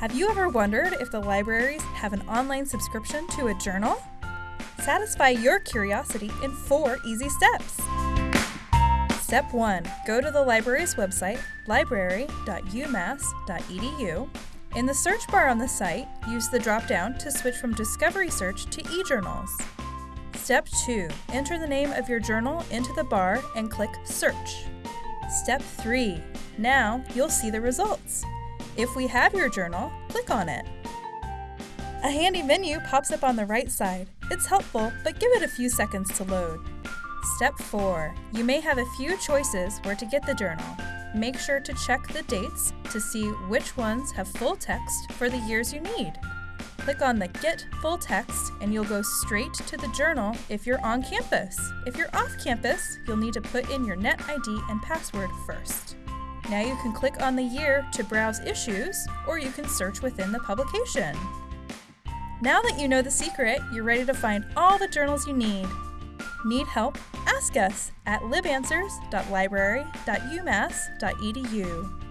Have you ever wondered if the libraries have an online subscription to a journal? Satisfy your curiosity in four easy steps. Step 1 Go to the library's website, library.umass.edu. In the search bar on the site, use the drop down to switch from Discovery Search to eJournals. Step 2 Enter the name of your journal into the bar and click Search. Step 3 Now you'll see the results. If we have your journal, click on it. A handy menu pops up on the right side. It's helpful, but give it a few seconds to load. Step 4. You may have a few choices where to get the journal. Make sure to check the dates to see which ones have full text for the years you need. Click on the Get Full Text and you'll go straight to the journal if you're on campus. If you're off campus, you'll need to put in your net ID and password first. Now you can click on the year to browse issues, or you can search within the publication. Now that you know the secret, you're ready to find all the journals you need. Need help? Ask us at libanswers.library.umass.edu.